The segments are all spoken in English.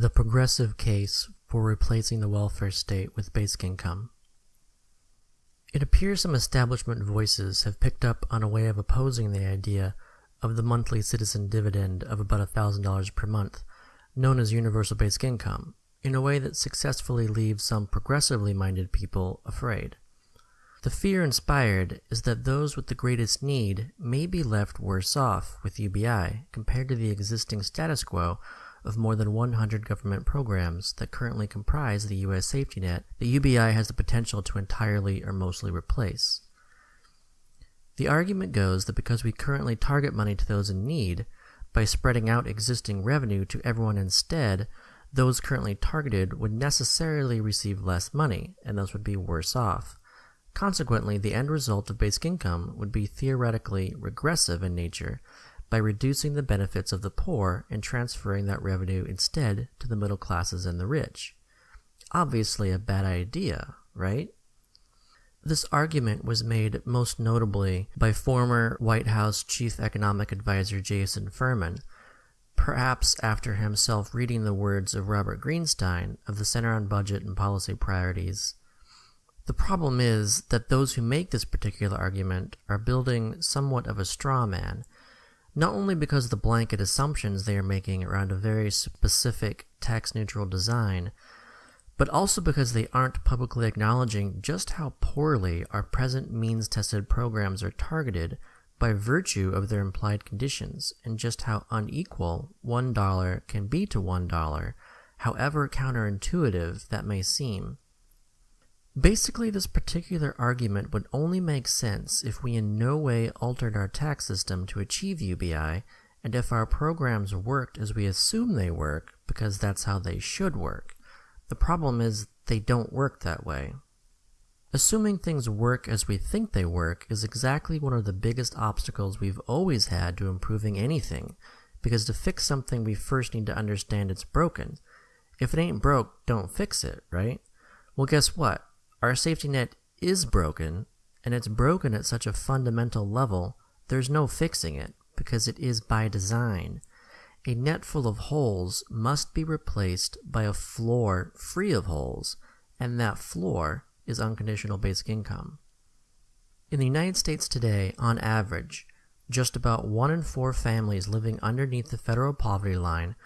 The progressive case for replacing the welfare state with basic income. It appears some establishment voices have picked up on a way of opposing the idea of the monthly citizen dividend of about $1,000 per month, known as universal basic income, in a way that successfully leaves some progressively minded people afraid. The fear inspired is that those with the greatest need may be left worse off with UBI compared to the existing status quo of more than 100 government programs that currently comprise the U.S. safety net that UBI has the potential to entirely or mostly replace. The argument goes that because we currently target money to those in need, by spreading out existing revenue to everyone instead, those currently targeted would necessarily receive less money, and thus would be worse off. Consequently, the end result of basic income would be theoretically regressive in nature by reducing the benefits of the poor and transferring that revenue instead to the middle classes and the rich. Obviously a bad idea, right? This argument was made most notably by former White House Chief Economic Advisor Jason Furman, perhaps after himself reading the words of Robert Greenstein of the Center on Budget and Policy Priorities the problem is that those who make this particular argument are building somewhat of a straw man, not only because of the blanket assumptions they are making around a very specific tax neutral design, but also because they aren't publicly acknowledging just how poorly our present means tested programs are targeted by virtue of their implied conditions, and just how unequal $1 can be to $1, however counterintuitive that may seem. Basically, this particular argument would only make sense if we in no way altered our tax system to achieve UBI, and if our programs worked as we assume they work, because that's how they should work. The problem is, they don't work that way. Assuming things work as we think they work is exactly one of the biggest obstacles we've always had to improving anything, because to fix something we first need to understand it's broken. If it ain't broke, don't fix it, right? Well, guess what? Our safety net is broken, and it's broken at such a fundamental level, there's no fixing it, because it is by design. A net full of holes must be replaced by a floor free of holes, and that floor is unconditional basic income. In the United States today, on average, just about one in four families living underneath the federal poverty line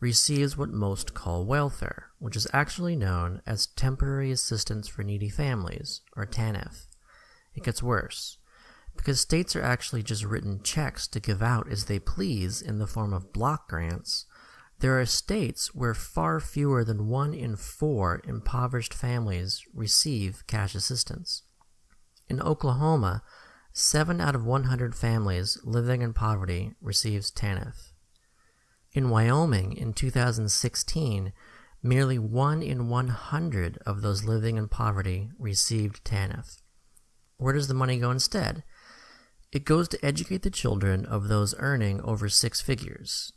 receives what most call welfare, which is actually known as Temporary Assistance for Needy Families, or TANF. It gets worse, because states are actually just written checks to give out as they please in the form of block grants. There are states where far fewer than one in four impoverished families receive cash assistance. In Oklahoma, 7 out of 100 families living in poverty receives TANF. In Wyoming in 2016, merely 1 in 100 of those living in poverty received TANF. Where does the money go instead? It goes to educate the children of those earning over six figures.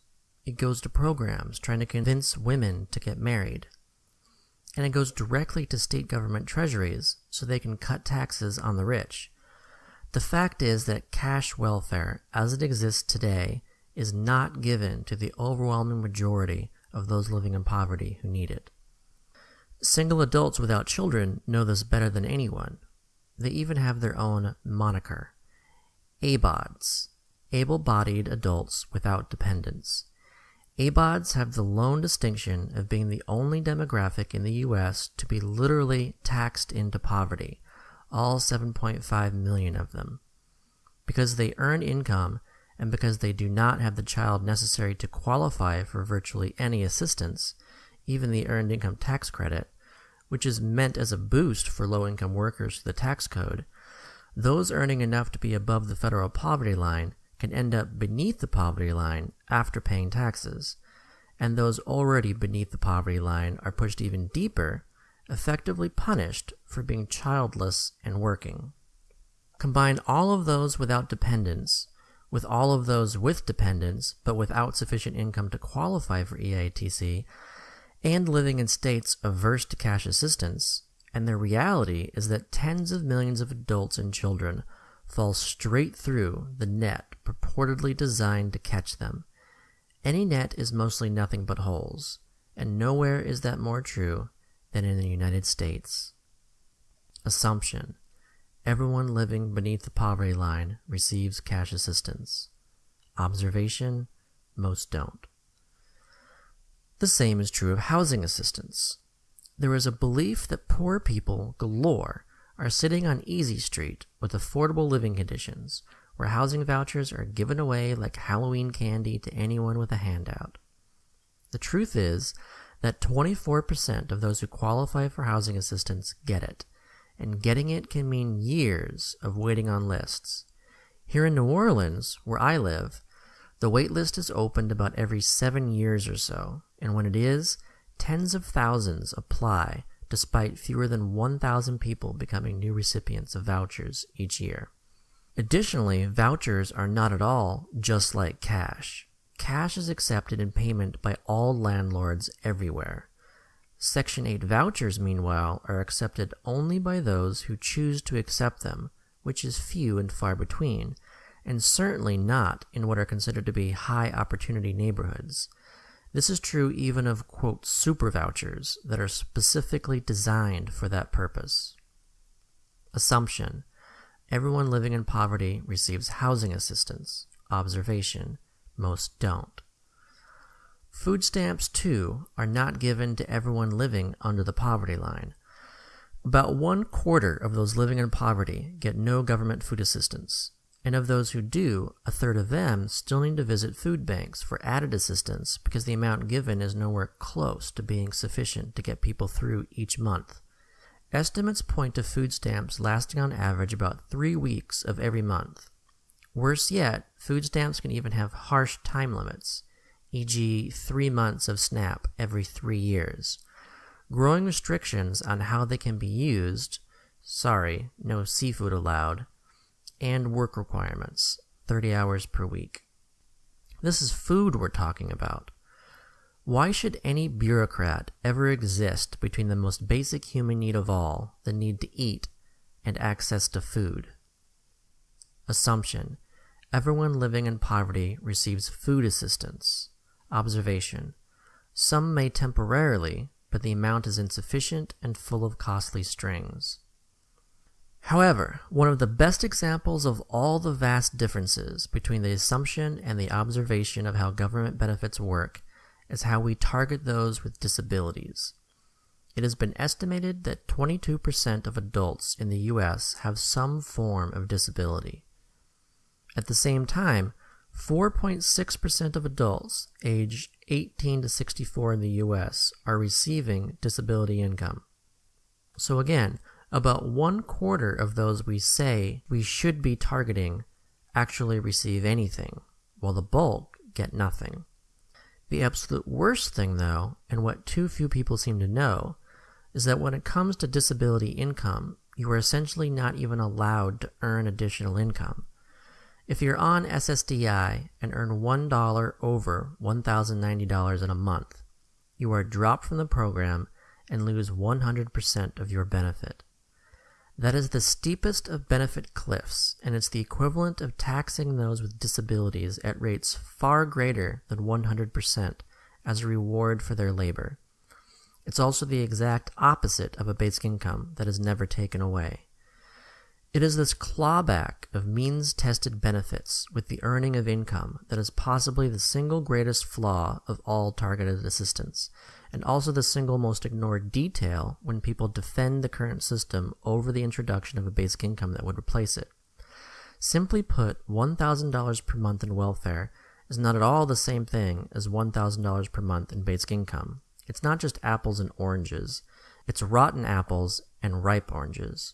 It goes to programs trying to convince women to get married. And it goes directly to state government treasuries so they can cut taxes on the rich. The fact is that cash welfare, as it exists today, is not given to the overwhelming majority of those living in poverty who need it. Single adults without children know this better than anyone. They even have their own moniker ABAWDs, able bodied adults without dependents. ABAWDs have the lone distinction of being the only demographic in the US to be literally taxed into poverty, all 7.5 million of them. Because they earn income and because they do not have the child necessary to qualify for virtually any assistance, even the Earned Income Tax Credit, which is meant as a boost for low income workers to the tax code, those earning enough to be above the federal poverty line can end up beneath the poverty line after paying taxes, and those already beneath the poverty line are pushed even deeper, effectively punished for being childless and working. Combine all of those without dependents with all of those with dependents but without sufficient income to qualify for EITC, and living in states averse to cash assistance, and the reality is that tens of millions of adults and children fall straight through the net purportedly designed to catch them. Any net is mostly nothing but holes. and nowhere is that more true than in the United States. Assumption Everyone living beneath the poverty line receives cash assistance. Observation Most don't. The same is true of housing assistance. There is a belief that poor people galore are sitting on Easy Street with affordable living conditions, where housing vouchers are given away like Halloween candy to anyone with a handout. The truth is that 24% of those who qualify for housing assistance get it, and getting it can mean years of waiting on lists. Here in New Orleans, where I live, the wait list is opened about every seven years or so, and when it is, tens of thousands apply despite fewer than 1,000 people becoming new recipients of vouchers each year. Additionally, vouchers are not at all just like cash. Cash is accepted in payment by all landlords everywhere. Section 8 vouchers, meanwhile, are accepted only by those who choose to accept them, which is few and far between, and certainly not in what are considered to be high opportunity neighborhoods. This is true even of, quote, super vouchers that are specifically designed for that purpose. Assumption Everyone living in poverty receives housing assistance. Observation Most don't. Food stamps, too, are not given to everyone living under the poverty line. About one quarter of those living in poverty get no government food assistance, and of those who do, a third of them still need to visit food banks for added assistance because the amount given is nowhere close to being sufficient to get people through each month. Estimates point to food stamps lasting on average about three weeks of every month. Worse yet, food stamps can even have harsh time limits, e.g., three months of SNAP every three years. Growing restrictions on how they can be used sorry, no seafood allowed and work requirements 30 hours per week. This is food we're talking about. Why should any bureaucrat ever exist between the most basic human need of all, the need to eat, and access to food? Assumption Everyone living in poverty receives food assistance. Observation Some may temporarily, but the amount is insufficient and full of costly strings. However, one of the best examples of all the vast differences between the assumption and the observation of how government benefits work is how we target those with disabilities. It has been estimated that 22% of adults in the US have some form of disability. At the same time, 4.6% of adults aged 18 to 64 in the US are receiving disability income. So again, about one quarter of those we say we should be targeting actually receive anything, while the bulk get nothing. The absolute worst thing, though, and what too few people seem to know, is that when it comes to disability income, you are essentially not even allowed to earn additional income. If you're on SSDI and earn $1 over $1,090 in a month, you are dropped from the program and lose 100% of your benefit. That is the steepest of benefit cliffs, and it's the equivalent of taxing those with disabilities at rates far greater than 100% as a reward for their labor. It's also the exact opposite of a basic income that is never taken away. It is this clawback of means tested benefits with the earning of income that is possibly the single greatest flaw of all targeted assistance, and also the single most ignored detail when people defend the current system over the introduction of a basic income that would replace it. Simply put, $1,000 per month in welfare is not at all the same thing as $1,000 per month in basic income. It's not just apples and oranges, it's rotten apples and ripe oranges.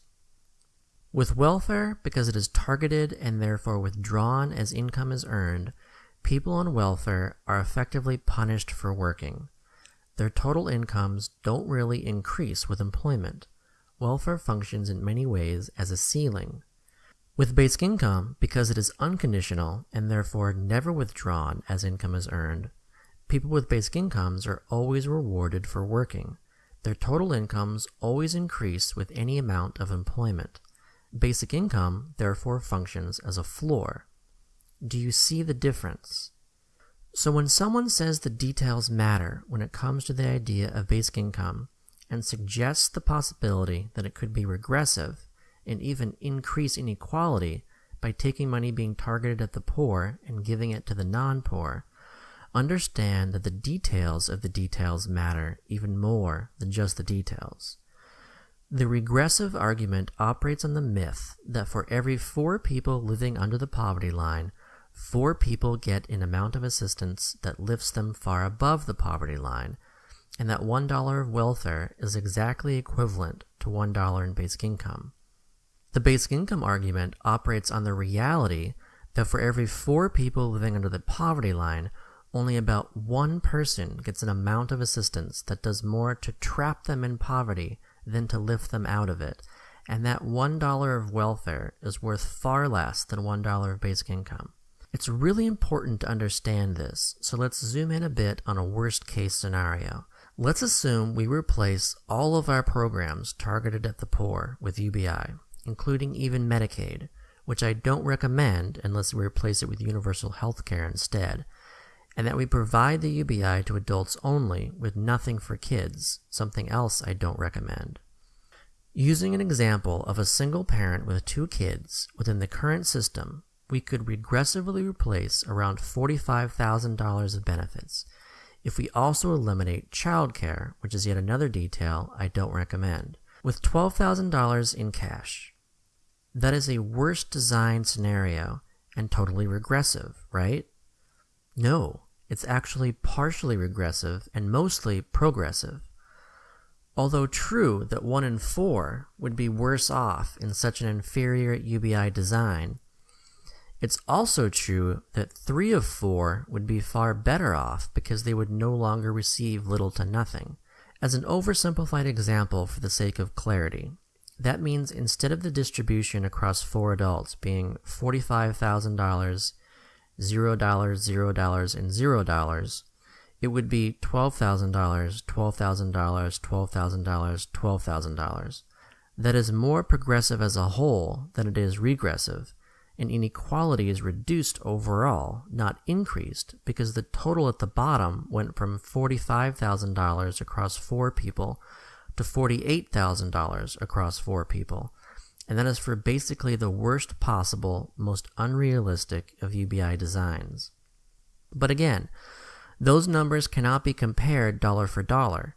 With welfare, because it is targeted and therefore withdrawn as income is earned, people on welfare are effectively punished for working. Their total incomes don't really increase with employment. Welfare functions in many ways as a ceiling. With basic income, because it is unconditional and therefore never withdrawn as income is earned, people with basic incomes are always rewarded for working. Their total incomes always increase with any amount of employment. Basic income, therefore, functions as a floor. Do you see the difference? So when someone says the details matter when it comes to the idea of basic income and suggests the possibility that it could be regressive and even increase inequality by taking money being targeted at the poor and giving it to the non-poor, understand that the details of the details matter even more than just the details. The regressive argument operates on the myth that for every four people living under the poverty line, four people get an amount of assistance that lifts them far above the poverty line, and that $1 of welfare is exactly equivalent to $1 in basic income. The basic income argument operates on the reality that for every four people living under the poverty line, only about one person gets an amount of assistance that does more to trap them in poverty than to lift them out of it, and that $1 of welfare is worth far less than $1 of basic income. It's really important to understand this, so let's zoom in a bit on a worst case scenario. Let's assume we replace all of our programs targeted at the poor with UBI, including even Medicaid, which I don't recommend unless we replace it with universal health care instead, and that we provide the UBI to adults only with nothing for kids, something else I don't recommend. Using an example of a single parent with two kids within the current system, we could regressively replace around $45,000 of benefits if we also eliminate childcare, which is yet another detail I don't recommend, with $12,000 in cash. That is a worst design scenario and totally regressive, right? No, it's actually partially regressive and mostly progressive. Although true that 1 in 4 would be worse off in such an inferior UBI design, it's also true that 3 of 4 would be far better off because they would no longer receive little to nothing. As an oversimplified example for the sake of clarity, that means instead of the distribution across 4 adults being $45,000 $0, $0, and $0, it would be $12,000, $12,000, $12,000, $12,000. That is more progressive as a whole than it is regressive, and inequality is reduced overall, not increased, because the total at the bottom went from $45,000 across four people to $48,000 across four people, and that is for basically the worst possible, most unrealistic of UBI designs. But again, those numbers cannot be compared dollar for dollar.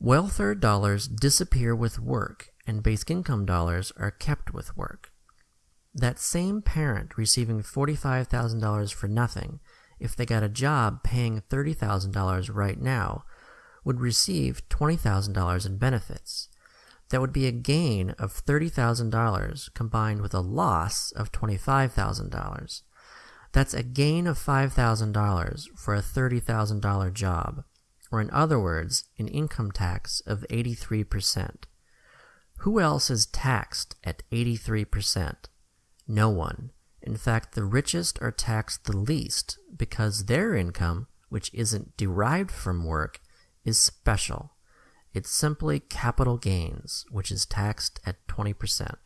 Welfare dollars disappear with work, and basic income dollars are kept with work. That same parent receiving $45,000 for nothing, if they got a job paying $30,000 right now, would receive $20,000 in benefits that would be a gain of $30,000 combined with a loss of $25,000. That's a gain of $5,000 for a $30,000 job, or in other words, an income tax of 83%. Who else is taxed at 83%? No one. In fact, the richest are taxed the least because their income, which isn't derived from work, is special. It's simply capital gains, which is taxed at 20%.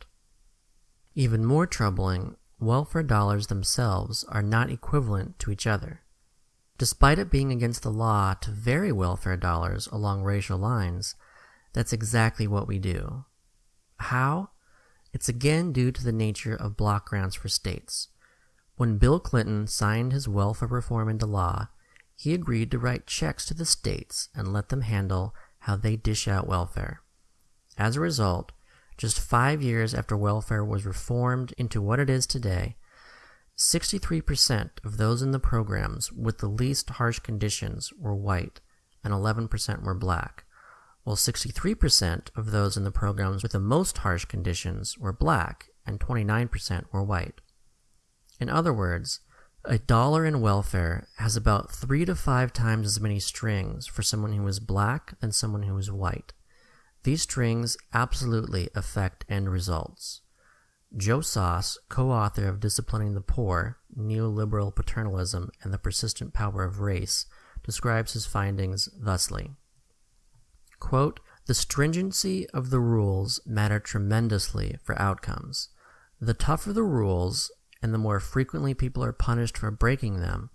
Even more troubling, welfare dollars themselves are not equivalent to each other. Despite it being against the law to vary welfare dollars along racial lines, that's exactly what we do. How? It's again due to the nature of block grants for states. When Bill Clinton signed his welfare reform into law, he agreed to write checks to the states and let them handle how they dish out welfare. As a result, just five years after welfare was reformed into what it is today, 63% of those in the programs with the least harsh conditions were white and 11% were black, while 63% of those in the programs with the most harsh conditions were black and 29% were white. In other words, a dollar in welfare has about three to five times as many strings for someone who is black than someone who is white. These strings absolutely affect end results. Joe Soss, co-author of Disciplining the Poor, Neoliberal Paternalism and the Persistent Power of Race, describes his findings thusly. Quote, the stringency of the rules matter tremendously for outcomes. The tougher the rules, and the more frequently people are punished for breaking them,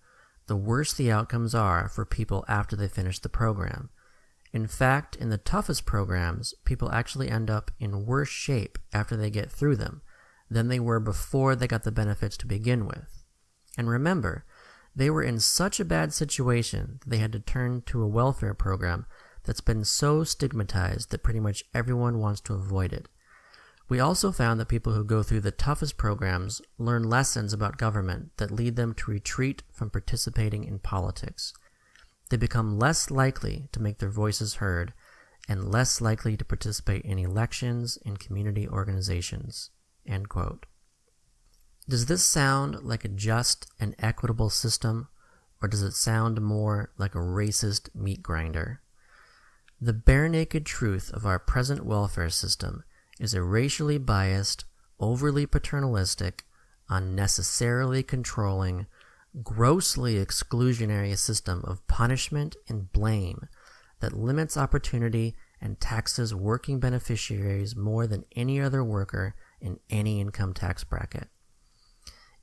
the worse the outcomes are for people after they finish the program. In fact, in the toughest programs, people actually end up in worse shape after they get through them than they were before they got the benefits to begin with. And remember, they were in such a bad situation that they had to turn to a welfare program that's been so stigmatized that pretty much everyone wants to avoid it. We also found that people who go through the toughest programs learn lessons about government that lead them to retreat from participating in politics. They become less likely to make their voices heard and less likely to participate in elections and community organizations. Does this sound like a just and equitable system, or does it sound more like a racist meat grinder? The bare naked truth of our present welfare system is a racially biased, overly paternalistic, unnecessarily controlling, grossly exclusionary system of punishment and blame that limits opportunity and taxes working beneficiaries more than any other worker in any income tax bracket.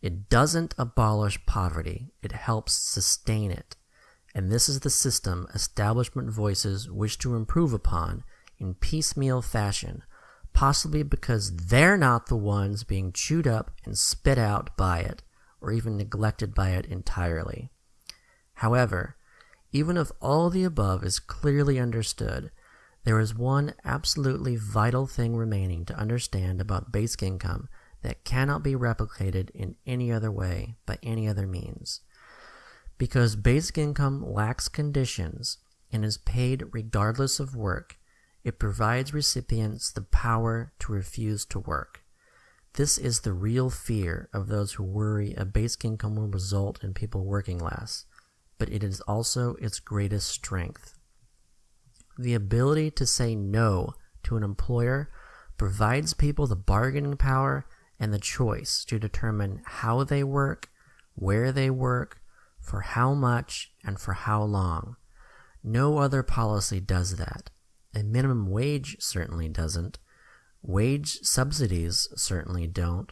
It doesn't abolish poverty, it helps sustain it. And this is the system establishment voices wish to improve upon in piecemeal fashion possibly because they're not the ones being chewed up and spit out by it, or even neglected by it entirely. However, even if all the above is clearly understood, there is one absolutely vital thing remaining to understand about basic income that cannot be replicated in any other way by any other means. Because basic income lacks conditions and is paid regardless of work, it provides recipients the power to refuse to work. This is the real fear of those who worry a basic income will result in people working less, but it is also its greatest strength. The ability to say no to an employer provides people the bargaining power and the choice to determine how they work, where they work, for how much, and for how long. No other policy does that. A minimum wage certainly doesn't. Wage subsidies certainly don't.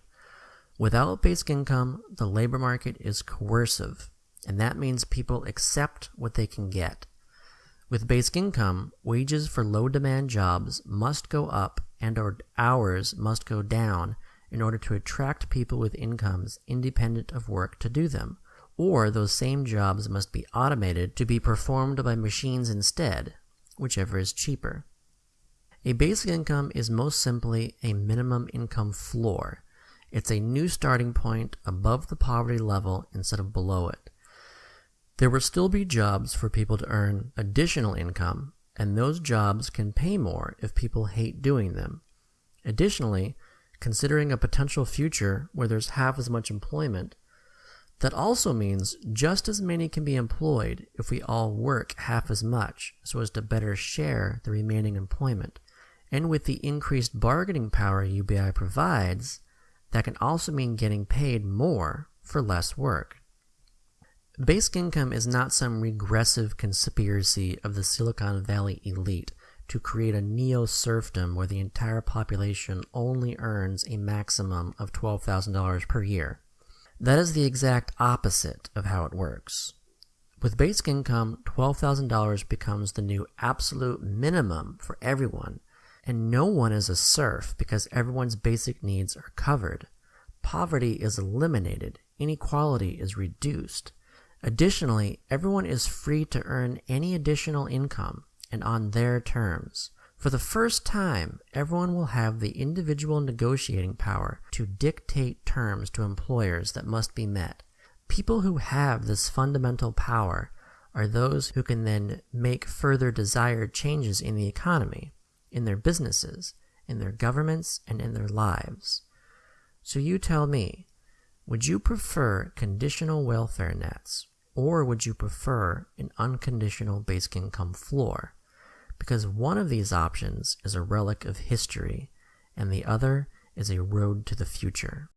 Without basic income, the labor market is coercive, and that means people accept what they can get. With basic income, wages for low demand jobs must go up and our hours must go down in order to attract people with incomes independent of work to do them. Or those same jobs must be automated to be performed by machines instead, whichever is cheaper. A basic income is most simply a minimum income floor. It's a new starting point above the poverty level instead of below it. There will still be jobs for people to earn additional income, and those jobs can pay more if people hate doing them. Additionally, considering a potential future where there's half as much employment, that also means just as many can be employed if we all work half as much so as to better share the remaining employment. And with the increased bargaining power UBI provides, that can also mean getting paid more for less work. Basic income is not some regressive conspiracy of the Silicon Valley elite to create a neo serfdom where the entire population only earns a maximum of $12,000 per year. That is the exact opposite of how it works. With basic income, $12,000 becomes the new absolute minimum for everyone, and no one is a serf because everyone's basic needs are covered. Poverty is eliminated, inequality is reduced. Additionally, everyone is free to earn any additional income and on their terms. For the first time, everyone will have the individual negotiating power to dictate terms to employers that must be met. People who have this fundamental power are those who can then make further desired changes in the economy, in their businesses, in their governments, and in their lives. So you tell me, would you prefer conditional welfare nets, or would you prefer an unconditional basic income floor? Because one of these options is a relic of history and the other is a road to the future.